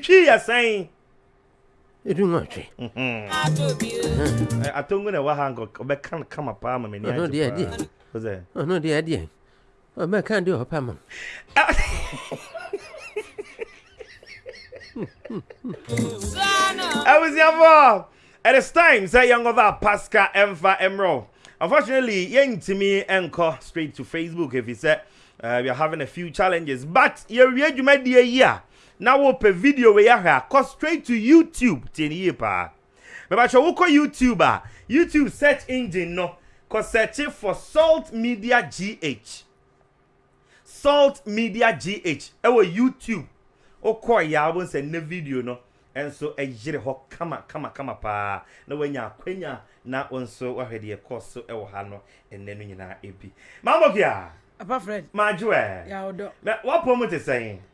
Twi yɛ sɛn? Ebi ho atwe. Atongu na ɛwɔ ha nka ɔbɛka no kama paa ma m'ani agye paa. Ɔno deɛ ɛdeɛ ɔbɛka deɛ ɔpɛ ma. Abusuafoɔ, it is time sɛ yɛnkɔfa Pascal ɛmfa mmerɛw. Unfortunately, yɛntumi nkɔ straight to Facebook efisɛ uh, we are having a few challenges but yɛwie dwumadie yi a Na wo pɛ video wei ahwɛ a kɔ straight to YouTube tie no yie paa mepakyɛ wo kɔ YouTube a YouTube search engine no kɔ search for salt media gh salt media gh ɛwɔ YouTube wo kɔ ya wo nsɛ ne video no ɛnso ɛyere hɔ kama kama kama paa na wanya akwanya na wo nso wahwɛ deɛ ɛkɔ so ɛwɔ ha no ɛnɛ no nyinaa ebi mambo kia. Apa Fred. Majo ɛ. Ya ɔdɔ. Mɛ wapɔ mu te sɛn.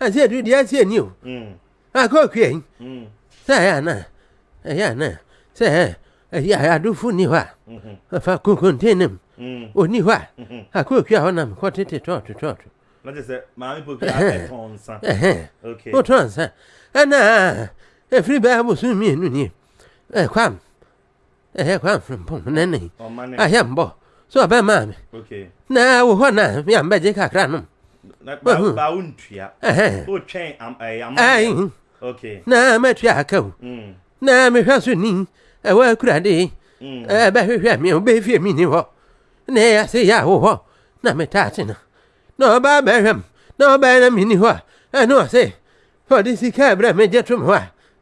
ɛnti ɛdu deɛ ɛnti ɛni o ɛkɔ okua yi sɛ ɛyɛ ana ɛyɛ ana sɛ ɛyɛ adofo ni hɔ a ɛfa konkonten nam oni hɔ a akɔ okua hɔ nam kɔ tete tɔɔto tɔɔto wotɔ nsa ɛna ɛfiri bɛɛ abosom mmienu nie ɛkwam ɛyɛ kwan frimpɔn na ne ayɛ mbɔ so ɔbɛ maa mi na wɔ hɔ na mi a mbɛ gye kakra nom. baa wo ntua o twɛn amanneɛ okay na mɛ tua aka o mm. na mɛ hwɛ so ni ɛwɔ akura de ɛbɛ mm. hwehwɛ mi o bɛ fie mi ni hɔ na ɛyɛ ase yɛ awo hɔ na mɛ taa te na na ɔba bɛ hwɛ mu na ɔba yɛ na mi ni hɔ a ɛna ɔse ɔde sika ɛbrɛ mɛ gye to mi hɔ a.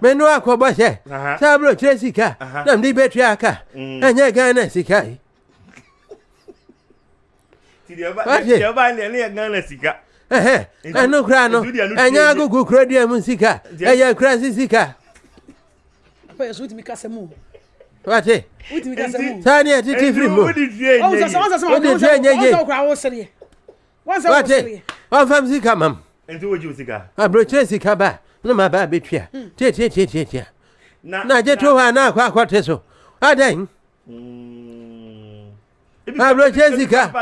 Mene wakɔbɔ sɛ sɛ aburokyerɛ sika na mede bɛtua aka mm. ɛnyɛ ghana sika yi ɛno kora no ɛnyɛ agogo kura dua mu sika ɛyɛ kura se sika wate saa ne ɛtete firi mu wode dua nyɛ ye wate ɔmfa m sika mam aburokyerɛ sika ba ne ma ba bɛtua hmm. tiatiatiatiatia na gye to hɔ a na akɔ akɔte so adɛn hmm. aburokyerɛ sika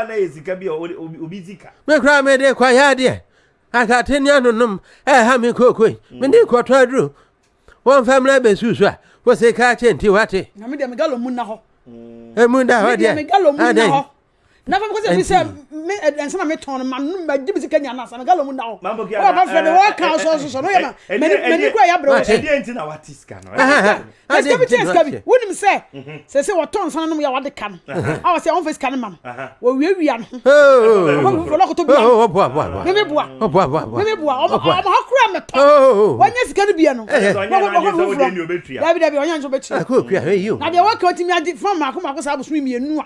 mekora mede kɔyɛ adeɛ akate ne anonom ɛha me kookoi hmm. mede kɔtɔ aduro wɔmfa mmra bɛsu so a wo sika kyɛ nti wate ɛmu da hɔ deɛ adɛn na fam kɔsɛ mi sɛ me ɛnsa na me tɔn no ma no ma di mi sika nya na sa me galo mu na hɔ mambo kia ɔba fɛ mi wɔ kan so so so no yɛ ma mɛ ni mɛ ni kura yɛ abirɛ wɔ sɛ ɛdiɛ nti na wa ti sika no ɛsika bi ti ɛsika bi wunim sɛ sɛ sɛ wɔ tɔn san nom yɛ wa de ka no awa sɛ ɔn fɛ sika no ma no wɔ wia wia no ɔn fɛ lɔkoto bia no mi mi bua mi mi bua ɔmɔ ɔmɔ ha kura mɛ tɔ wɔn nyɛ sika no bia no dabi dabi ɔnyɛ nso bɛ ti na deɛ wɔkɛ ɔti mi adi fɔn mako mako saa abosom mienu a.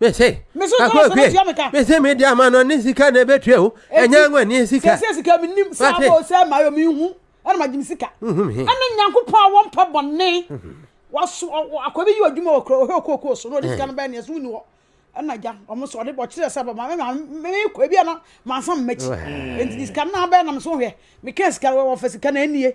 mese mese mede ama no ne sika na ɛbɛtua o ɛnyɛ ngo ne sika sɛ sika menim sɛ abɔ sɛ mayɛ mehu ɛna magye me sika ɛne nyankopɔn a wɔmpɛ bɔne waso akɔbi yi adwuma wɔ kuro ɔhɛ okookoo so na ɔde sika no bɛɛ neɛ so wonni hɔ ɛna gya ɔmo so ɔde bɔkyerɛ sɛ bɔ maame maame mekɔ ebi ana mansa mmakyi ɛnti sika no abɛɛ nam so hwɛ meka sika no wɔfa sika no ɛnie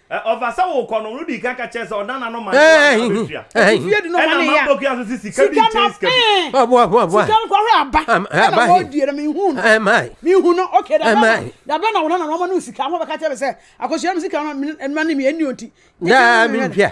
Ɛ, ɔfa sɛ wokɔ no, no dii kan ka kyerɛɛ sɛ ɔdan n'ano ma ne wura no abɛtua. Eti fie de no ma ne ya. Ɛna Mabokia nso se sika bi nkyɛn sika bi. Sika no, eh! Sika no kɔhwɛ aba. Ɛna wɔredie no, menhuu no. Menhu no. Okay, da bɛn na, da bɛn na wo nana no ɔma no wo sika? Ɔma bɛka kyerɛ me sɛ, Akosua, me sika no, me, me nana me, ɛnni o nti. Daa menhwɛ no.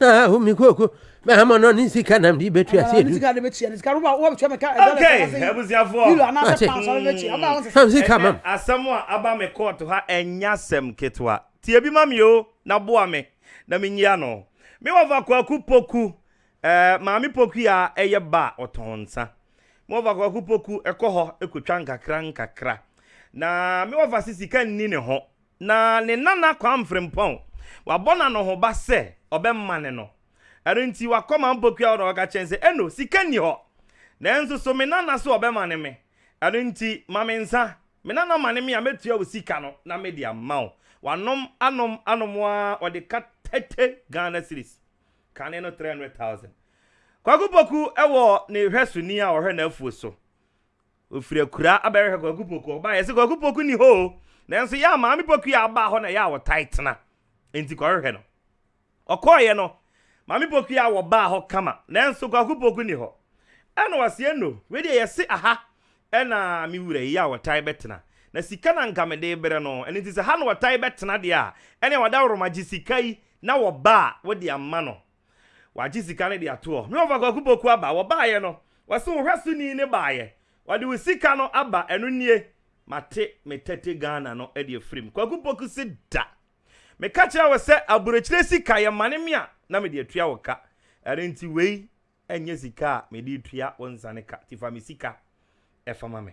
Ah, umi koko. Me ama no ni sika na mdi betu ase edu. Sika de betu ase. Sika roba wo betu me ka. Okay, abusiafo. Bilo ana se pan so betu. Aba won se. Sam sika mam. Asɛm a aba me court ha ɛnya sɛm ketewa. Tie bi ma me o na boa me na me nyia no. Me wɔfa Kwaku Poku eh Maame Poku a ɛyɛ ba a ɔtɔn nsa. Me wɔfa Kwaku Poku ɛkɔ hɔ ɛkotwa nkakra nkakra. Na me wɔfa se sika nni ne ho. Na ne nana Kwame Frimpong, wabɔ no anohoba sɛ ɔbɛmane no. Ɛno nti wakɔma Mpokuaw na waka kyerɛ no sɛ, Eno, sika nni hɔ, nanso so me nana so ɔbɛmane me? Ɛno nti ma me nsa, me nana mane me a, mɛtua wo sika no na mede ama wo. Wanom, anom, anom ara, ɔde ka thirty Ghana cedis, kane no three hundred thousand. Kwaku Poku wɔ ne hwɛsoni a ɔhwɛ n'afuo so, Ofiri akuraa abɛhwehwɛ Kwaku Poku. Ɔbaa yɛse Kwaku Poku ni hɔ o. Nanso yɛ a Maame Poku a aba hɔ na yɛ a ɔtae tena. Enti kɔhwehwɛ no. Ɔkɔɔeɛ no, Maame Poku a wɔbaa hɔ kama. Nanso Kwaku Poku ni hɔ. Ɛna ɔseɛ no, wei deɛ yɛse aha na me wura yi a ɔtae bɛtena. Na sika na nka mede rebrɛ no. Ɛno nti sɛ ha na ɔtae bɛtena deɛ a, ɛneɛ wadaworoma gye sika yi na wɔba a wode ama no. Wagye sika no de ato hɔ. Me wɔfa Kwaku Poku aba. Wɔbaeɛ no, wɔse wo hwɛsoni ne baeɛ. Wɔde wo sika no aba. Ɛno nie. Mate me tete Ghana no de afiri mu. Kwaku Poku se da. Meka kyerɛɛ wo sɛ aburokyire sika yɛ mane me a, na mede atua wo ka. Ɛno nti wei nyɛ sika a mede retua wo nsane ka. Nti fa me sika fa ma me.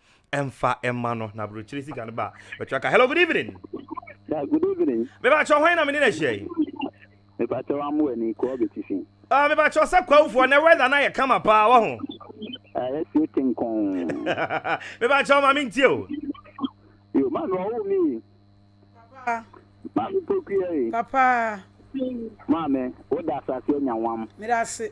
ɛmfa ɛma no na aburokyire sika no ba bɛtwa ka hello good evening. Yeah, good evening. mebakyɛ hwan na mene na ahyia yi. mebakyɛ wamo ani kɔɔ bɛtifi. Uh, mebakyɛ sɛ kwawufoɔ na wɛda no ayɛ kama paa wɔ ho. ɛyɛ sie tenkɔn. mebakyɛ ɔma mentie o. yo ma no ɔwo mi. papa. ma me pokua yi. papa. maame woda asase anya wam. meda ase.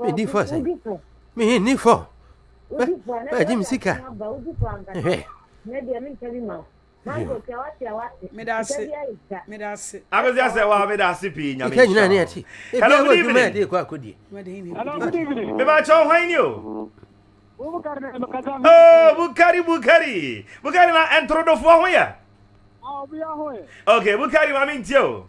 Medi fɔ sɛn? Menni fɔ. Bɛgye me sika. Hwɛ. Meda ase. Meda ase. Akosi asɛ wa meda ase pii nyame. Ika nyina ne ati. Hello good evening. Ade ko akodi. Hello good evening. Me ba cho hwan ni o. Oh, Bukari Bukari. Bukari na entrodofo ho yɛ. Ah, obi ho yɛ. Okay, Bukari ma me ntie o.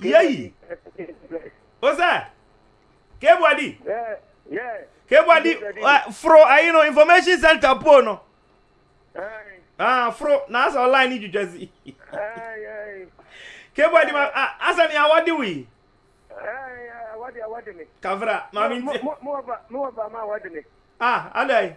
Yei! O sɛ, K-Body! K-Body, foro ayi no, information center pole no. Ah, foro, na asɛ ɔline ni twitwa si. K-Body, ma, asɛ ni awɔde wo yi. Kafra, maame nti. Mo ɔba, mo ɔba ma awɔde me. Ah, adai.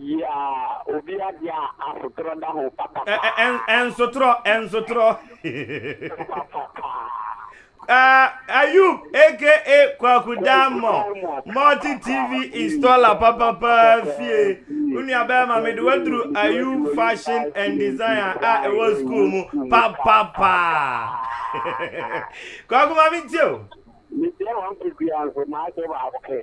Yɛ obi ade a asotorɔ da ho papapa. Nsotorɔ, nsotorɔ. Papapa. Uh, Ayub aka Kwaku Dammo multi TV installer papapa fie onua bɛrima mede waduru Ayub fashion and design a ɛwɔ school mu papapa Kwaku ma mentie o. Medeɛ wɔn kekua nso maasɛ baako kɛ.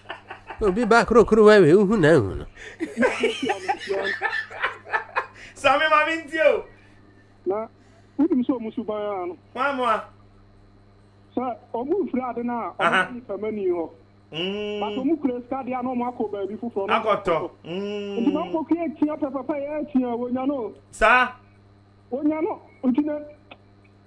Obi ba krokro wa we uhu na uhu no. Sami ma me ntie o. Na wonim sɛ ɔmo suban ara no. Hwan mo a? Sɛ ɔmo mfiri ade no a, ɔmo kɔ nipa mani hɔ. But ɔmo kura sika deɛ a na ɔmo akɔ baabi foforɔ na ɔmo akɔtɔ. Nti na ɔmo kɔ atua pɛpɛpɛ yɛ atua wɔnya no. Saa. Wɔnya no nti na.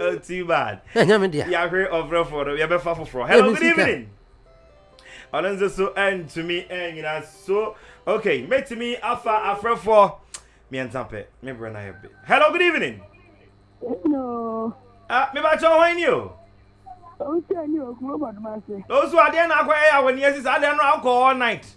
Oh, too bad. Hey, nyame dia. Yahwe ɔfrɛfoɔ no yɛbɛfa foforɔ. Hello, good evening. Ɔno nso so ɛntumi ɛnyina so. Okay, mɛtumi afa afrɛfoɔ mmiɛnsa pɛ. Me brɛ na yɛbe. Hello, good evening. Hello. Ah, me ba kyɛw hwan ni o? Ɔsɛ ni o kuma ba duma se. Ɔsɛ adeɛ na akɔ ɛyɛ awɔ ni ɛsi saa adeɛ no akɔ all night.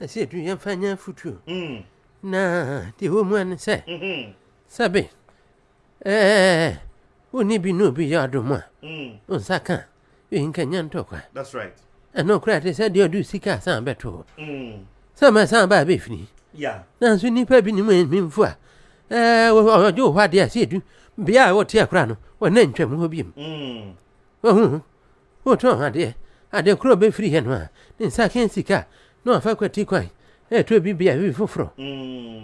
Ɛsɛ du yɛmfa nyɛ afotuo na deɛ ɛwɔ mu ne sɛ sɛbe wone bi ne obi yɛ adom a wo nsa ka wei nka nya ntɔkwa ɛno kora te sɛ deɛ ɔde sika asan bɛtoo sɛ masan baa bɛfini nanso nnipa bi ne mu mmimfo a ɔgye wo hɔ adeɛ a sɛ ɛdu bea a wɔteɛ kora no wɔna ntwam hɔ biom wahu Wotɔn adeɛ a deɛ korɔ bɛfiri yɛ no a, ne nsa aka sika na wafa kwati kwan retɔ bi beae foforɔ.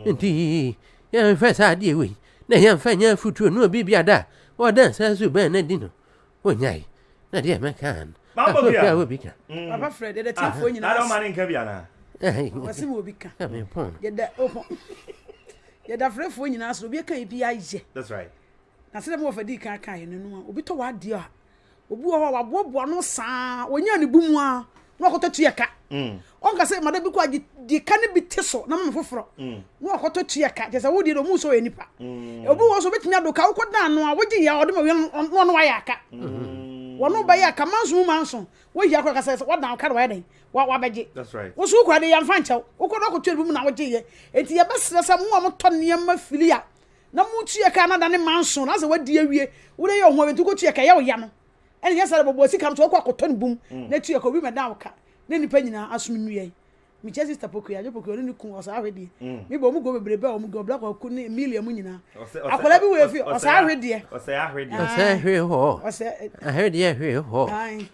Enti yɛnhwɛ saa adeɛ wei na yɛmfa nyɛ afotuo na obi biara da a ɔda nsa so bɛn no adi no, ɔnyae. Na deɛ mɛka ara no, afotuo a obi ka. Papa frɛ deɛ datiefoɔ nyinaa ase. Ɔse ma obi ka. Yɛda opɔn. Yɛda frɛfoɔ nyinaa ase, obi akaeɛ biara yɛ. Na sɛdeɛ me wɔfa dii kan kaeɛ no, obi tɔ w'adeɛ a, obi wɔ hɔ a waboaboa no saa wɔnyaa ne bu mu a na wakɔtɔ tuiɛ ka mm. ɔnka sɛ mada bi kɔ agye deɛ ka no bi te so na mama foforɔ mm. na wakɔtɔ tuiɛ ka kyɛ sɛ wodeɛ no ɔmu sɛ ɔyɛ nipa mm. obi wɔ so wobɛtumi ado ka wokɔda ano a wogye yɛ a ɔde ma wia ɔno wayɛ aka wɔno bɛyɛ aka manso mu manso wohia kora ka sɛ wadan ka no wayɛ dɛn wabɛgye wo so wokora de yɛmfa nkyɛw wokɔdɔ akɔtua no bi mu na wogyeyɛ enti yɛbɛserɛ sɛ mo a motɔ nneɛma fili a na motua ka no ada ne manson na sɛ wadi awie wode yɛ ɔho awentu kɔtua ka ɛyɛ wo ya no ɛne yɛ sɛ de bɔbɔɔ sika no so wɔkɔ akɔtɔ no bum mm. na tua ka obi mɛda wo ka na nnipa nyinaa asom nnua yi mekyɛ sista pokoe adwo pokoe ɔne ne ku ɔsaa ahwe deɛ mm. mebɔ ɔmu guo bebrebe a ɔmu guo black ɔku ne milia mu nyinaa akwadaa bi wɔ efi ɔsaa ahwe deɛ ɔsɛ ahwe deɛ ɔsɛ ahwe hɔ ɔsɛ ahwe deɛ ahwe hɔ